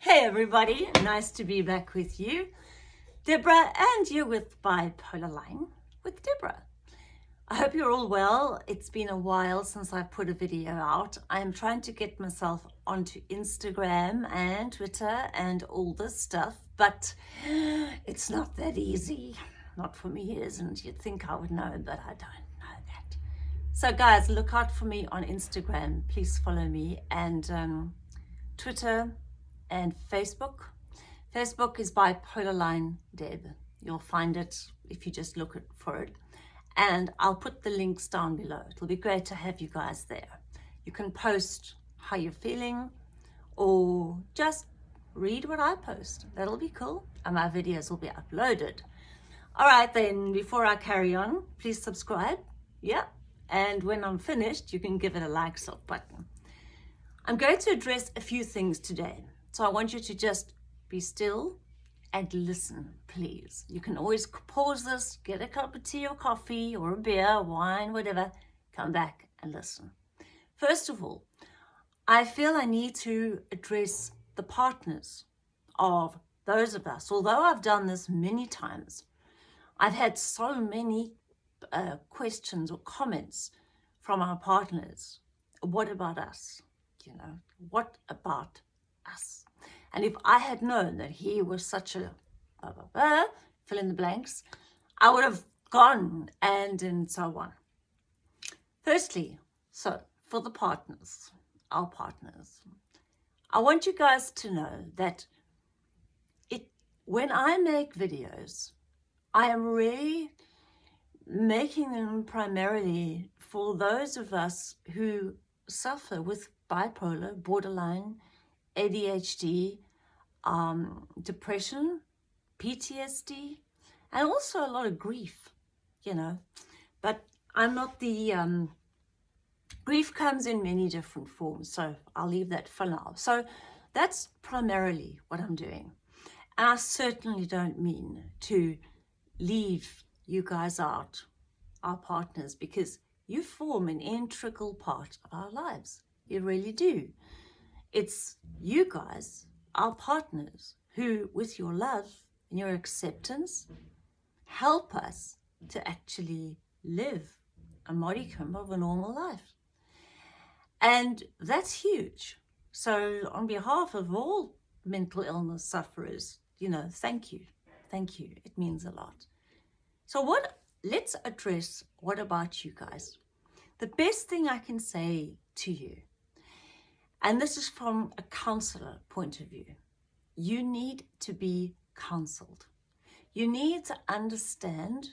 Hey everybody, nice to be back with you. Deborah and you're with Bipolar Line with Deborah. I hope you're all well. It's been a while since I've put a video out. I'm trying to get myself onto Instagram and Twitter and all this stuff, but it's not that easy. Not for me, it isn't. You'd think I would know, but I don't know that. So guys, look out for me on Instagram. Please follow me and um, Twitter, and Facebook. Facebook is Bipolar Line Deb. You'll find it if you just look for it. And I'll put the links down below. It'll be great to have you guys there. You can post how you're feeling or just read what I post. That'll be cool. And my videos will be uploaded. All right, then, before I carry on, please subscribe. Yeah. And when I'm finished, you can give it a like sort button. I'm going to address a few things today. So I want you to just be still and listen, please. You can always pause this, get a cup of tea or coffee or a beer, wine, whatever, come back and listen. First of all, I feel I need to address the partners of those of us. Although I've done this many times, I've had so many uh, questions or comments from our partners. What about us? You know, what about us. And if I had known that he was such a blah, blah, blah, fill in the blanks, I would have gone and and so on. Firstly, so for the partners, our partners, I want you guys to know that it when I make videos, I am really making them primarily for those of us who suffer with bipolar, borderline, ADHD, um, depression, PTSD, and also a lot of grief, you know. But I'm not the, um, grief comes in many different forms, so I'll leave that for now. So that's primarily what I'm doing. And I certainly don't mean to leave you guys out, our partners, because you form an integral part of our lives. You really do. It's you guys, our partners, who with your love and your acceptance help us to actually live a modicum of a normal life. And that's huge. So on behalf of all mental illness sufferers, you know, thank you. Thank you. It means a lot. So what, let's address what about you guys? The best thing I can say to you and this is from a counselor point of view. You need to be counseled. You need to understand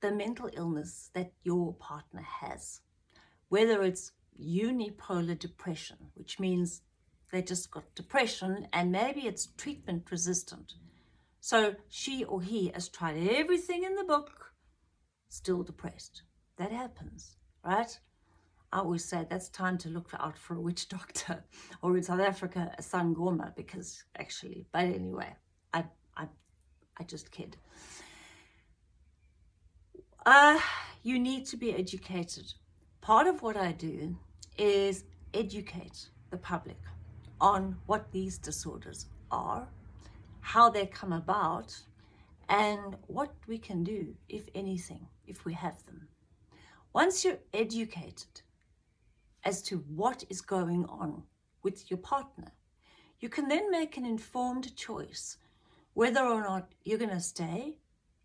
the mental illness that your partner has, whether it's unipolar depression, which means they just got depression and maybe it's treatment resistant. So she or he has tried everything in the book, still depressed. That happens, right? I always say that's time to look out for a witch doctor or in South Africa a sangoma because actually but anyway I I I just kid. Uh you need to be educated. Part of what I do is educate the public on what these disorders are how they come about and what we can do if anything if we have them. Once you're educated as to what is going on with your partner. You can then make an informed choice whether or not you're going to stay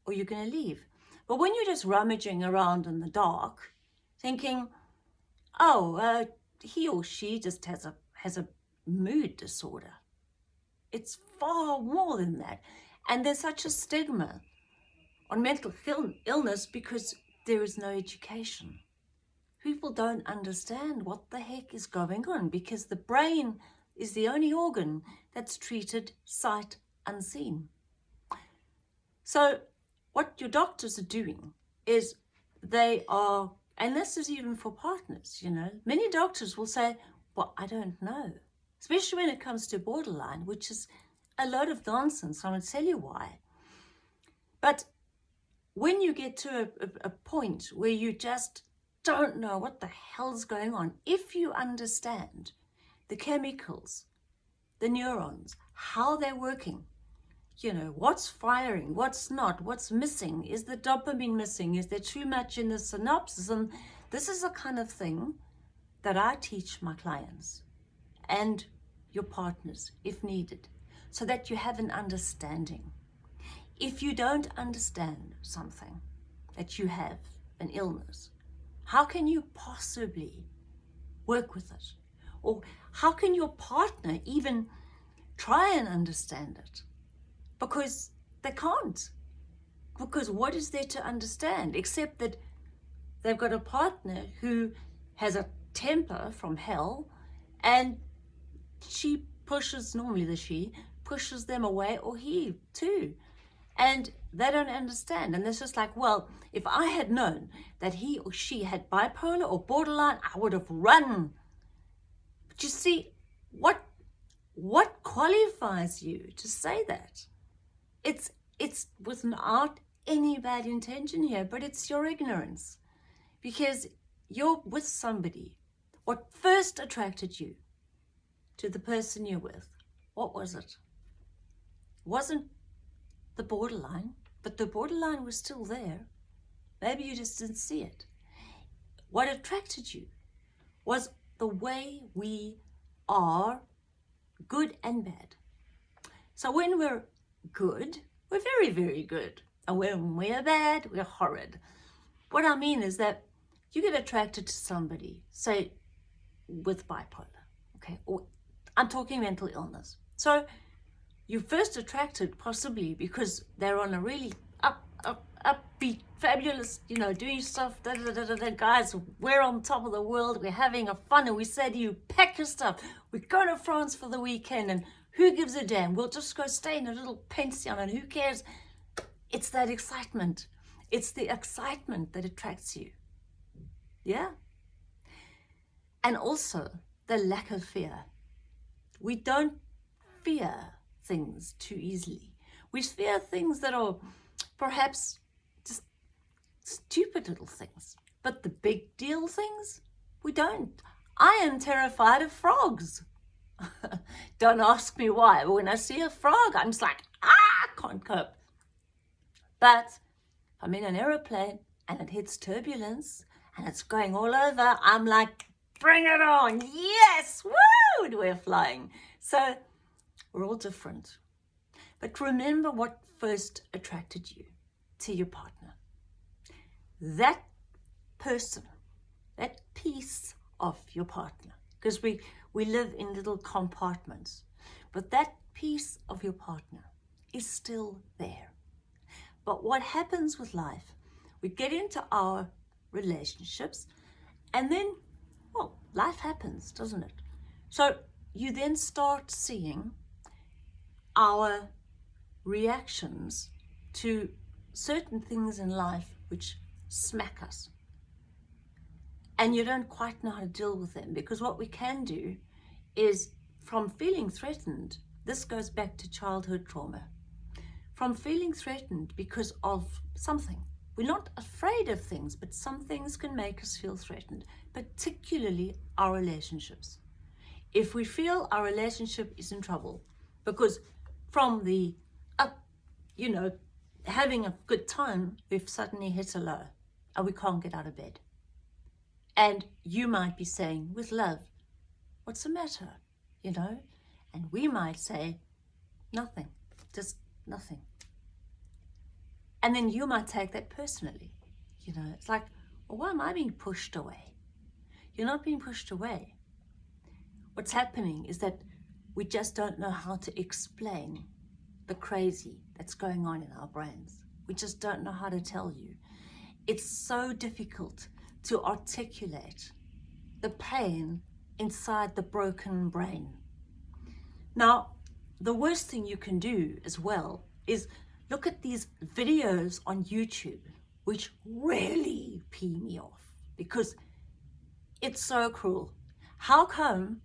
or you're going to leave. But when you're just rummaging around in the dark, thinking, oh, uh, he or she just has a, has a mood disorder. It's far more than that. And there's such a stigma on mental illness because there is no education people don't understand what the heck is going on because the brain is the only organ that's treated sight unseen. So what your doctors are doing is they are, and this is even for partners, you know, many doctors will say, well, I don't know, especially when it comes to borderline, which is a lot of nonsense. I'm going to tell you why. But when you get to a, a, a point where you just don't know what the hell's going on. If you understand the chemicals, the neurons, how they're working. You know, what's firing, what's not, what's missing, is the dopamine missing, is there too much in the synapses? And this is the kind of thing that I teach my clients and your partners if needed, so that you have an understanding. If you don't understand something, that you have an illness, how can you possibly work with it? Or how can your partner even try and understand it? Because they can't. Because what is there to understand except that they've got a partner who has a temper from hell and she pushes, normally the she, pushes them away or he too. And they don't understand. And it's just like, well, if I had known that he or she had bipolar or borderline, I would have run. But you see, what what qualifies you to say that? It's it's without any bad intention here, but it's your ignorance. Because you're with somebody. What first attracted you to the person you're with? What was it? Wasn't the borderline, but the borderline was still there. Maybe you just didn't see it. What attracted you was the way we are good and bad. So when we're good, we're very, very good. And when we're bad, we're horrid. What I mean is that you get attracted to somebody, say, with bipolar, okay? Or I'm talking mental illness. So you first attracted possibly because they're on a really up, up, upbeat, fabulous, you know, doing stuff, da, da, da, da, da, guys, we're on top of the world, we're having a fun, and we say to you, pack your stuff, we're going to France for the weekend, and who gives a damn? We'll just go stay in a little pension, and who cares? It's that excitement. It's the excitement that attracts you. Yeah? And also the lack of fear. We don't fear things too easily. We fear things that are perhaps just stupid little things. But the big deal things, we don't. I am terrified of frogs. don't ask me why, but when I see a frog, I'm just like, ah, I can't cope. But I'm in an aeroplane and it hits turbulence and it's going all over, I'm like, bring it on. Yes, woo, we're flying. So we're all different. But remember what first attracted you to your partner. That person, that piece of your partner, because we, we live in little compartments, but that piece of your partner is still there. But what happens with life, we get into our relationships and then, well, life happens, doesn't it? So you then start seeing our reactions to certain things in life which smack us. And you don't quite know how to deal with them because what we can do is from feeling threatened, this goes back to childhood trauma, from feeling threatened because of something. We're not afraid of things, but some things can make us feel threatened, particularly our relationships. If we feel our relationship is in trouble, because from the up, you know, having a good time, we've suddenly hit a low and we can't get out of bed. And you might be saying, with love, what's the matter? You know? And we might say, nothing, just nothing. And then you might take that personally. You know, it's like, well, why am I being pushed away? You're not being pushed away. What's happening is that we just don't know how to explain the crazy that's going on in our brains. We just don't know how to tell you. It's so difficult to articulate the pain inside the broken brain. Now, the worst thing you can do as well is look at these videos on YouTube, which really pee me off because it's so cruel. How come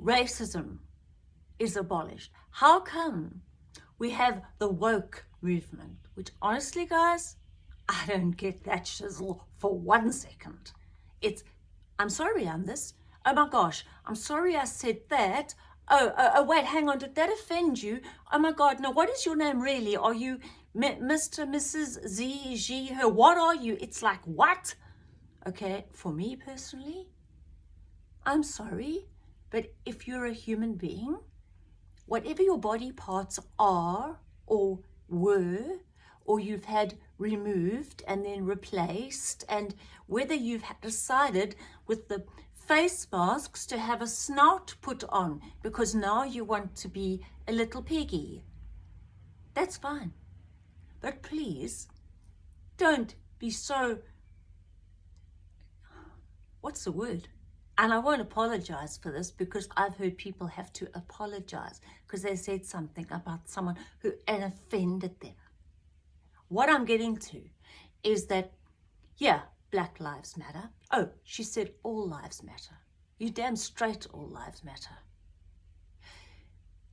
racism is abolished? How come we have the woke movement, which honestly, guys, I don't get that shizzle for one second. It's, I'm sorry, I'm this. Oh my gosh, I'm sorry I said that. Oh, oh, oh, wait, hang on. Did that offend you? Oh my God. No, what is your name really? Are you Mr. Mrs. Z, G, her? What are you? It's like, what? Okay, for me personally, I'm sorry, but if you're a human being, whatever your body parts are or were, or you've had removed and then replaced, and whether you've decided with the face masks to have a snout put on because now you want to be a little piggy. That's fine. But please, don't be so, what's the word? And I won't apologize for this because I've heard people have to apologize because they said something about someone who and offended them. What I'm getting to is that, yeah, Black Lives Matter. Oh, she said all lives matter. You damn straight all lives matter.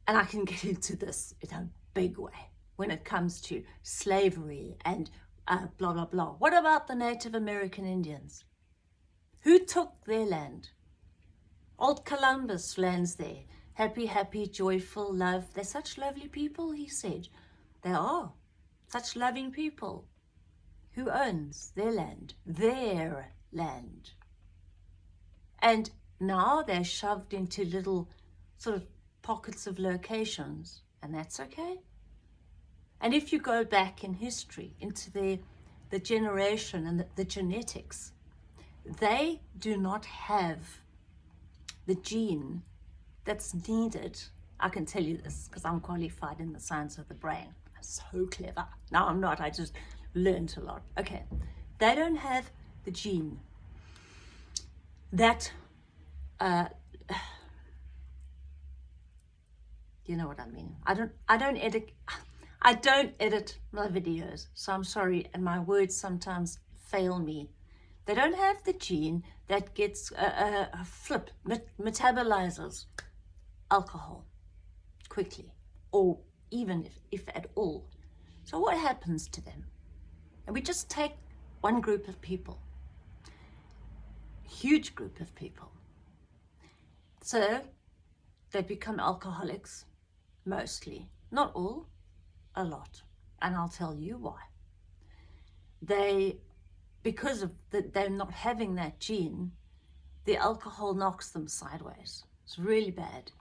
And I can get into this in a big way when it comes to slavery and uh, blah, blah, blah. What about the Native American Indians? Who took their land? Old Columbus lands there. Happy, happy, joyful, love. They're such lovely people, he said. They are. Such loving people. Who owns their land? Their land. And now they're shoved into little sort of pockets of locations, and that's okay. And if you go back in history into the, the generation and the, the genetics, they do not have the gene that's needed. I can tell you this because I'm qualified in the science of the brain. I'm so clever. No, I'm not. I just learned a lot. Okay, they don't have the gene that, uh, you know what I mean. I don't, I don't edit, I don't edit my videos, so I'm sorry, and my words sometimes fail me. They don't have the gene that gets a, a, a flip, met metabolizes alcohol quickly, or even if, if at all. So what happens to them? And we just take one group of people, huge group of people. So they become alcoholics, mostly, not all, a lot. And I'll tell you why. They, because of that they're not having that gene, the alcohol knocks them sideways. It's really bad,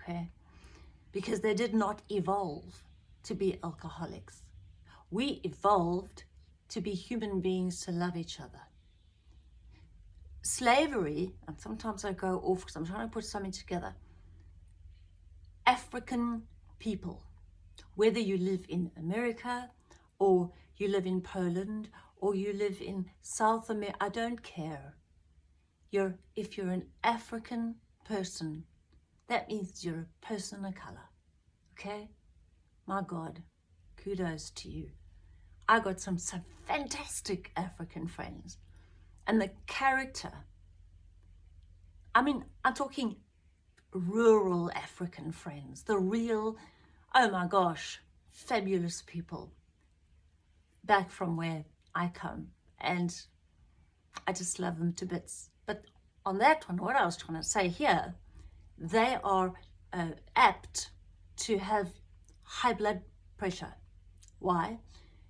okay? Because they did not evolve to be alcoholics. We evolved to be human beings to love each other. Slavery, and sometimes I go off because I'm trying to put something together, African people, whether you live in America or you live in Poland or you live in South America, I don't care. You're, if you're an African person, that means you're a person of color, okay? My God, kudos to you. I got some, some fantastic African friends. And the character, I mean, I'm talking rural African friends, the real, oh my gosh, fabulous people back from where I come. And I just love them to bits. But on that one, what I was trying to say here, they are uh, apt to have high blood pressure. Why?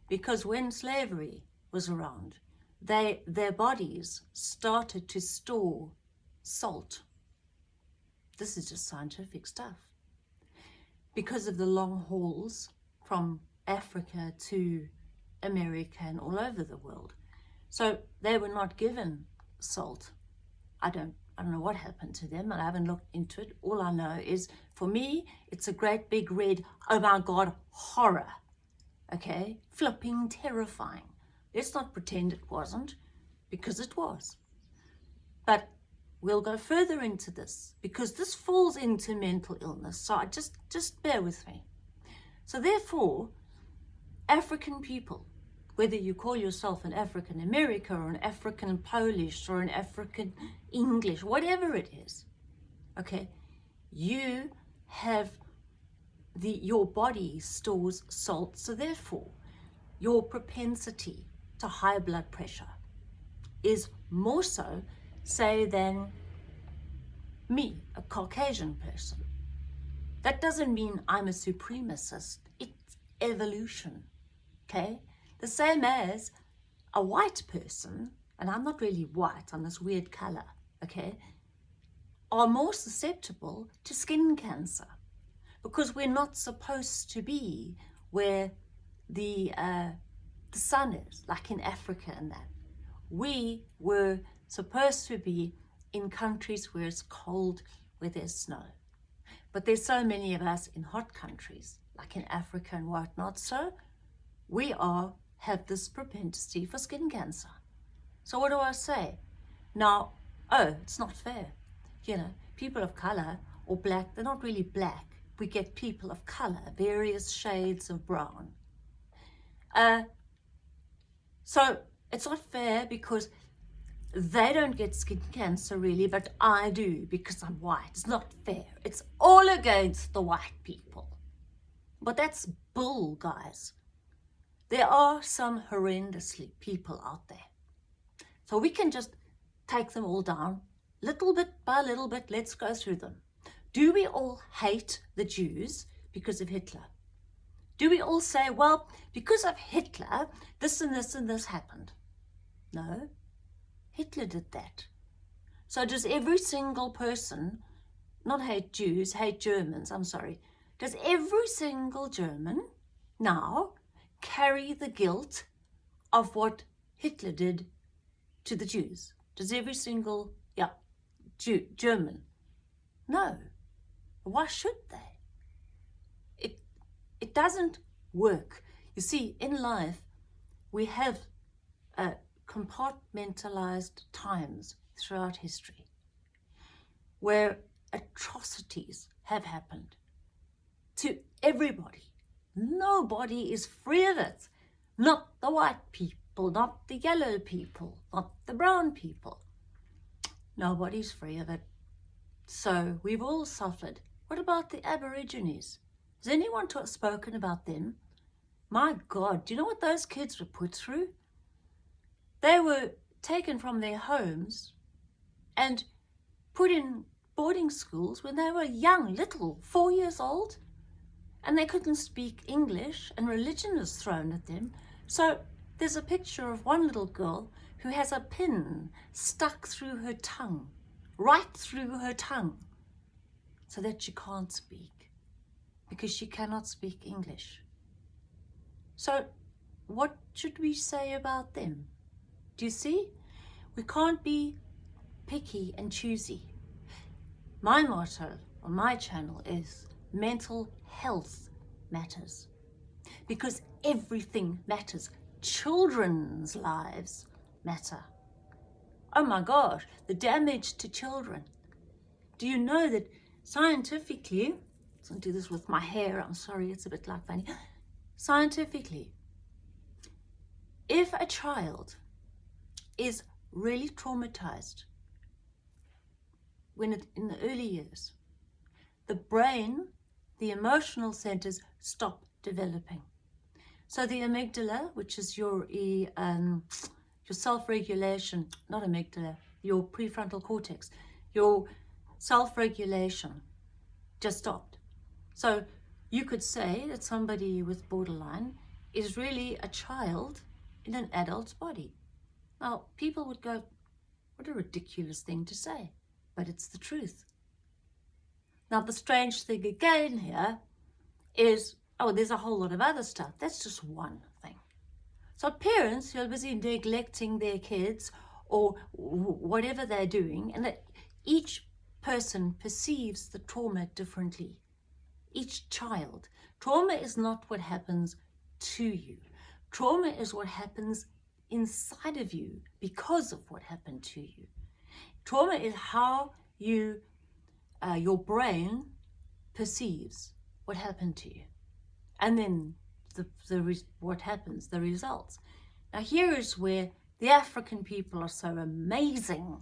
because when slavery was around, they, their bodies started to store salt. This is just scientific stuff. Because of the long hauls from Africa to America and all over the world. So they were not given salt. I don't, I don't know what happened to them and I haven't looked into it. All I know is for me, it's a great big red, oh my God, horror okay? Flipping terrifying. Let's not pretend it wasn't, because it was. But we'll go further into this, because this falls into mental illness, so I just, just bear with me. So therefore, African people, whether you call yourself an African American or an African Polish or an African English, whatever it is, okay, you have the, your body stores salt, so therefore your propensity to high blood pressure is more so, say, than me, a Caucasian person. That doesn't mean I'm a supremacist. It's evolution, okay? The same as a white person, and I'm not really white, I'm this weird color, okay, are more susceptible to skin cancer because we're not supposed to be where the, uh, the sun is, like in Africa and that. We were supposed to be in countries where it's cold, where there's snow. But there's so many of us in hot countries, like in Africa and whatnot, so we all have this propensity for skin cancer. So what do I say? Now, oh, it's not fair. You know, people of color or black, they're not really black. We get people of color, various shades of brown. Uh, so it's not fair because they don't get skin cancer really, but I do because I'm white. It's not fair. It's all against the white people. But that's bull, guys. There are some horrendously people out there. So we can just take them all down, little bit by little bit, let's go through them. Do we all hate the Jews because of Hitler? Do we all say, well, because of Hitler, this and this and this happened? No, Hitler did that. So does every single person, not hate Jews, hate Germans, I'm sorry, does every single German now carry the guilt of what Hitler did to the Jews? Does every single, yeah, Jew, German? No. Why should they? It, it doesn't work. You see, in life, we have a compartmentalized times throughout history where atrocities have happened to everybody. Nobody is free of it. Not the white people, not the yellow people, not the brown people. Nobody's free of it. So we've all suffered. What about the Aborigines? Has anyone spoken about them? My God, do you know what those kids were put through? They were taken from their homes and put in boarding schools when they were young, little, four years old. And they couldn't speak English and religion was thrown at them. So there's a picture of one little girl who has a pin stuck through her tongue, right through her tongue, so that she can't speak because she cannot speak English. So what should we say about them? Do you see? We can't be picky and choosy. My motto on my channel is mental health matters because everything matters. Children's lives matter. Oh my gosh, the damage to children. Do you know that scientifically, I do this with my hair, I'm sorry, it's a bit like funny. Scientifically, if a child is really traumatized when it, in the early years, the brain, the emotional centers stop developing. So the amygdala, which is your, um, your self-regulation, not amygdala, your prefrontal cortex, your self-regulation just stopped. So you could say that somebody with borderline is really a child in an adult's body. Now, people would go, what a ridiculous thing to say, but it's the truth. Now, the strange thing again here is, oh, there's a whole lot of other stuff. That's just one thing. So parents who are busy neglecting their kids or whatever they're doing, and that each person perceives the trauma differently. Each child. Trauma is not what happens to you. Trauma is what happens inside of you because of what happened to you. Trauma is how you, uh, your brain perceives what happened to you. And then the, the what happens, the results. Now here is where the African people are so amazing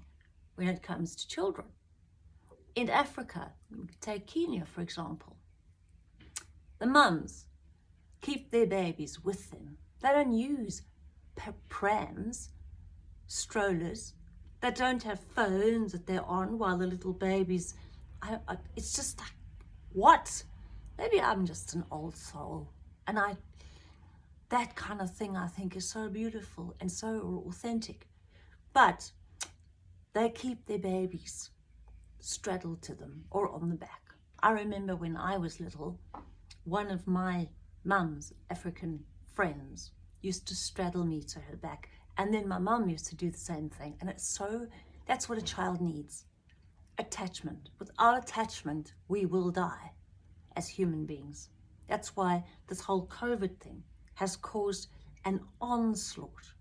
when it comes to children. In Africa, take Kenya for example, the mums keep their babies with them. They don't use prams, strollers that don't have phones that they're on while the little babies, I, I, it's just like, what? maybe I'm just an old soul and I that kind of thing I think is so beautiful and so authentic. But they keep their babies straddled to them or on the back. I remember when I was little, one of my mum's African friends used to straddle me to her back and then my mum used to do the same thing and it's so that's what a child needs attachment. Without attachment we will die as human beings. That's why this whole covid thing has caused an onslaught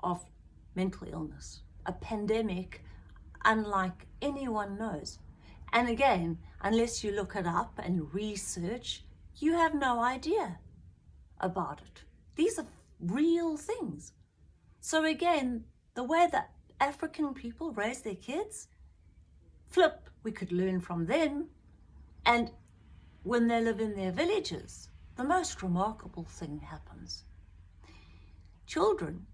of mental illness a pandemic unlike anyone knows. And again unless you look it up and research you have no idea about it. These are real things. So again, the way that African people raise their kids, flip, we could learn from them. And when they live in their villages, the most remarkable thing happens. Children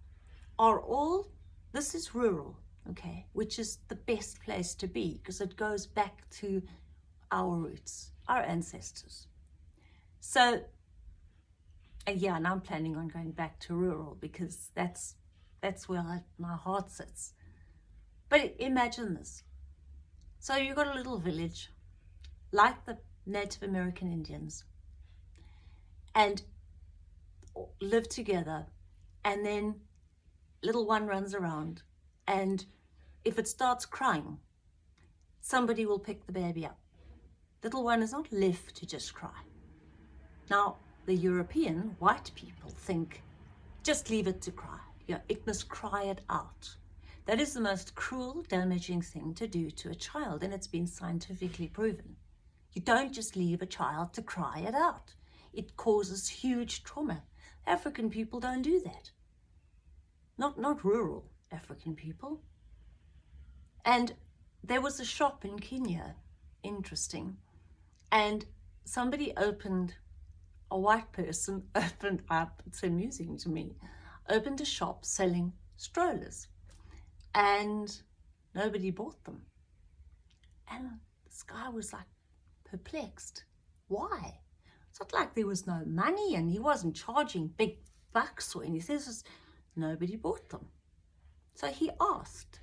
are all, this is rural, okay, which is the best place to be because it goes back to our roots, our ancestors. So and yeah, and I'm planning on going back to rural because that's that's where my heart sits. But imagine this. So you've got a little village, like the Native American Indians, and live together, and then little one runs around, and if it starts crying, somebody will pick the baby up. Little one is not left to just cry. Now, the European white people think, just leave it to cry. Yeah, it must cry it out. That is the most cruel, damaging thing to do to a child, and it's been scientifically proven. You don't just leave a child to cry it out. It causes huge trauma. African people don't do that. Not, not rural African people. And there was a shop in Kenya, interesting, and somebody opened a white person opened up, it's amusing to me, opened a shop selling strollers and nobody bought them. And this guy was like perplexed. Why? It's not like there was no money and he wasn't charging big bucks or anything. It's just nobody bought them. So he asked,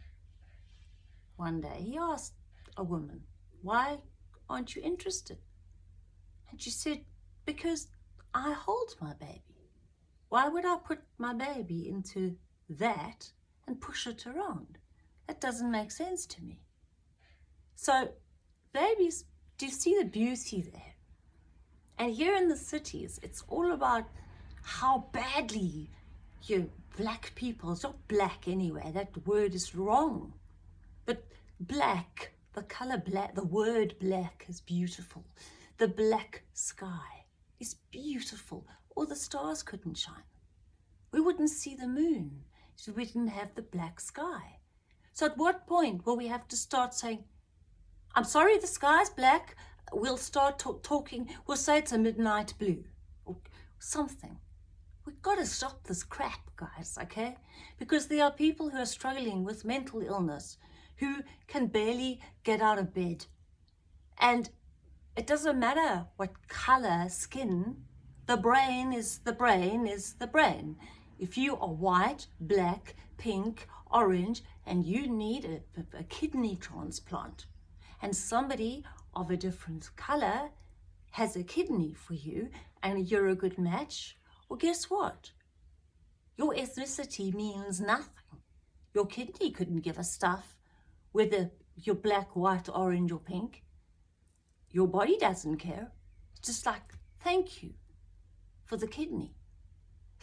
one day, he asked a woman, why aren't you interested? And she said, because I hold my baby. Why would I put my baby into that and push it around? That doesn't make sense to me. So babies, do you see the beauty there? And here in the cities, it's all about how badly you black people, it's not black anyway, that word is wrong. But black, the color black, the word black is beautiful. The black sky is beautiful, or the stars couldn't shine. We wouldn't see the moon if we didn't have the black sky. So at what point will we have to start saying, I'm sorry the sky's black, we'll start talking, we'll say it's a midnight blue, or something. We've got to stop this crap, guys, okay? Because there are people who are struggling with mental illness, who can barely get out of bed. And it doesn't matter what color, skin, the brain is the brain is the brain. If you are white, black, pink, orange, and you need a, a kidney transplant, and somebody of a different color has a kidney for you, and you're a good match, well, guess what? Your ethnicity means nothing. Your kidney couldn't give a stuff whether you're black, white, orange, or pink. Your body doesn't care. It's just like, thank you for the kidney.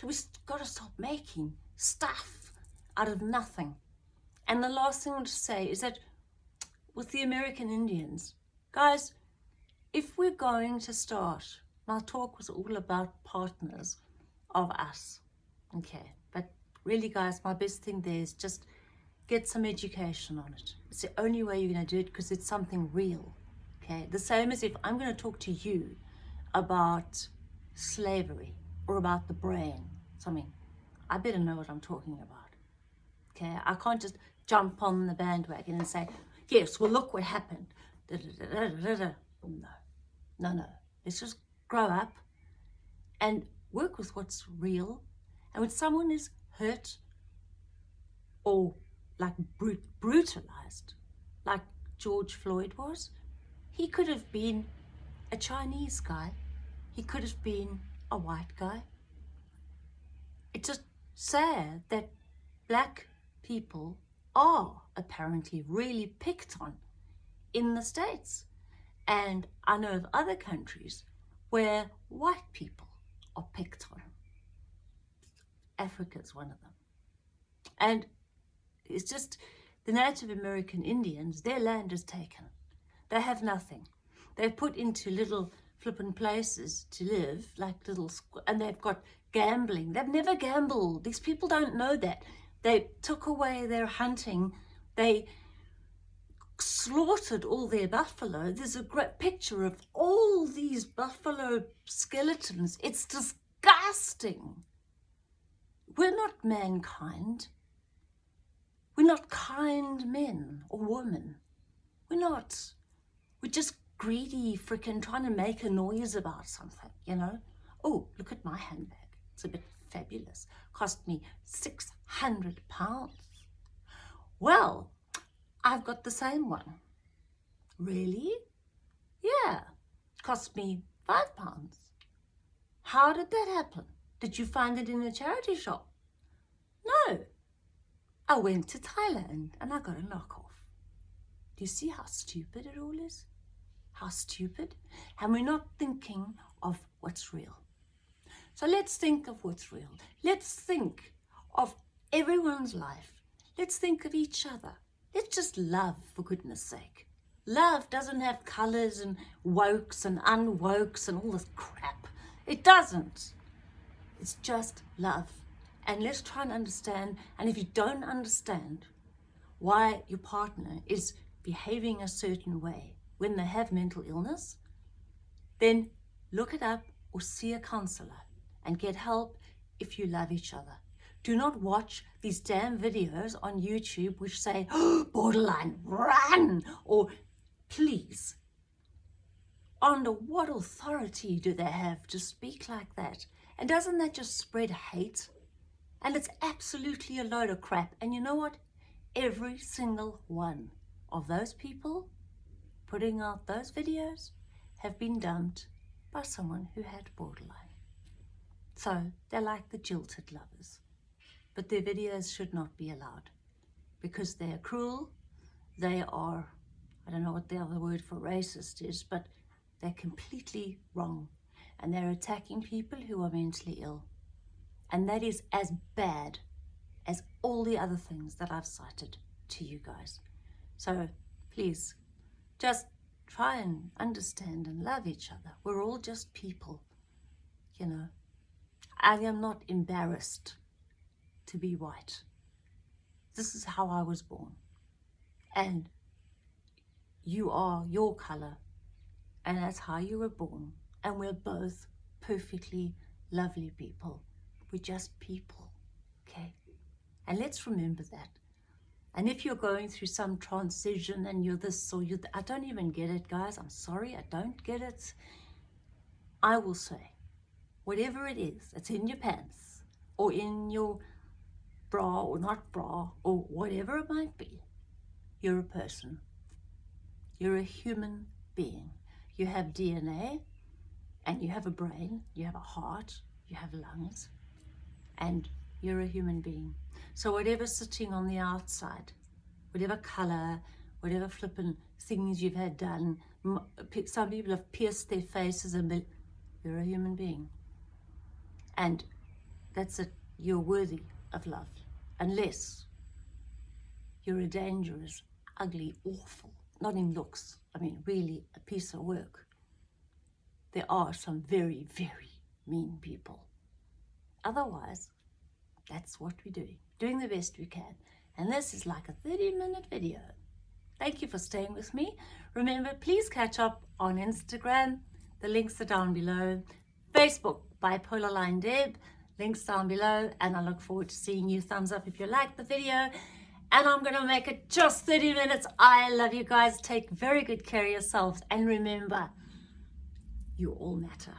So we've got to stop making stuff out of nothing. And the last thing I want to say is that with the American Indians, guys, if we're going to start, my talk was all about partners of us, okay? But really, guys, my best thing there is just get some education on it. It's the only way you're going to do it because it's something real okay? The same as if I'm going to talk to you about slavery or about the brain, something, I better know what I'm talking about, okay? I can't just jump on the bandwagon and say, yes, well, look what happened. Da, da, da, no, no, no. Let's just grow up and work with what's real. And when someone is hurt or like brut brutalized, like George Floyd was, he could have been a Chinese guy. He could have been a white guy. It's just sad that black people are apparently really picked on in the States. And I know of other countries where white people are picked on. Africa is one of them. And it's just the Native American Indians, their land is taken. They have nothing. They're put into little flippin' places to live, like little, and they've got gambling. They've never gambled. These people don't know that. They took away their hunting. They slaughtered all their buffalo. There's a great picture of all these buffalo skeletons. It's disgusting. We're not mankind. We're not kind men or women. We're not. We're just greedy freaking trying to make a noise about something, you know? Oh, look at my handbag. It's a bit fabulous. Cost me 600 pounds. Well, I've got the same one. Really? Yeah, cost me five pounds. How did that happen? Did you find it in a charity shop? No. I went to Thailand and I got a knockoff. Do you see how stupid it all is? How stupid? And we're not thinking of what's real. So let's think of what's real. Let's think of everyone's life. Let's think of each other. Let's just love, for goodness sake. Love doesn't have colours and wokes and unwokes and all this crap. It doesn't. It's just love. And let's try and understand. And if you don't understand why your partner is behaving a certain way when they have mental illness, then look it up or see a counsellor and get help if you love each other. Do not watch these damn videos on YouTube which say, oh, borderline, run, or please. Under what authority do they have to speak like that? And doesn't that just spread hate? And it's absolutely a load of crap. And you know what? Every single one of those people putting out those videos have been dumped by someone who had borderline. So they're like the jilted lovers but their videos should not be allowed because they are cruel, they are, I don't know what the other word for racist is, but they're completely wrong and they're attacking people who are mentally ill. And that is as bad as all the other things that I've cited to you guys. So please, just try and understand and love each other. We're all just people, you know. I am not embarrassed to be white. This is how I was born. And you are your color. And that's how you were born. And we're both perfectly lovely people. We're just people, okay? And let's remember that. And if you're going through some transition and you're this or you, I don't even get it, guys. I'm sorry, I don't get it. I will say, whatever it is, it's in your pants or in your bra or not bra or whatever it might be, you're a person. You're a human being. You have DNA and you have a brain, you have a heart, you have lungs, and you're a human being. So whatever's sitting on the outside, whatever color, whatever flippin' things you've had done, some people have pierced their faces and you're a human being. And that's it. You're worthy of love unless you're a dangerous, ugly, awful, not in looks, I mean really a piece of work. There are some very, very mean people. Otherwise, that's what we're doing, doing the best we can. And this is like a 30 minute video. Thank you for staying with me. Remember, please catch up on Instagram. The links are down below. Facebook, Bipolar Line Deb links down below and I look forward to seeing you. Thumbs up if you like the video and I'm going to make it just 30 minutes. I love you guys. Take very good care of yourselves and remember, You all matter.